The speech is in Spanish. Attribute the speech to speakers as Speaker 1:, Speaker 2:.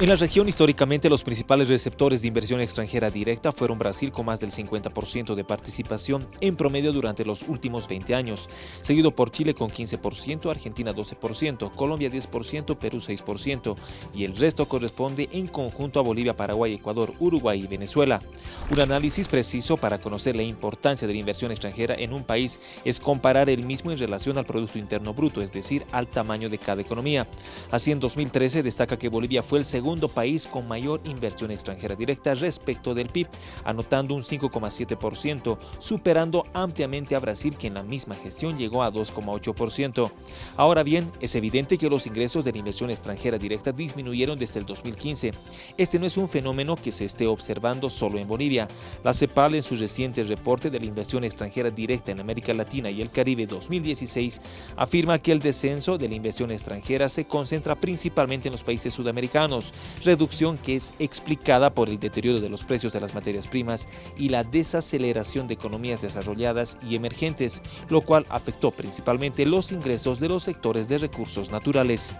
Speaker 1: En la región, históricamente, los principales receptores de inversión extranjera directa fueron Brasil con más del 50% de participación en promedio durante los últimos 20 años, seguido por Chile con 15%, Argentina 12%, Colombia 10%, Perú 6% y el resto corresponde en conjunto a Bolivia, Paraguay, Ecuador, Uruguay y Venezuela. Un análisis preciso para conocer la importancia de la inversión extranjera en un país es comparar el mismo en relación al Producto Interno Bruto, es decir, al tamaño de cada economía. Así, en 2013 destaca que Bolivia fue el segundo segundo país con mayor inversión extranjera directa respecto del PIB, anotando un 5,7%, superando ampliamente a Brasil que en la misma gestión llegó a 2,8%. Ahora bien, es evidente que los ingresos de la inversión extranjera directa disminuyeron desde el 2015. Este no es un fenómeno que se esté observando solo en Bolivia. La CEPAL en su reciente reporte de la inversión extranjera directa en América Latina y el Caribe 2016 afirma que el descenso de la inversión extranjera se concentra principalmente en los países sudamericanos, reducción que es explicada por el deterioro de los precios de las materias primas y la desaceleración de economías desarrolladas y emergentes, lo cual afectó principalmente los ingresos de los sectores de recursos naturales.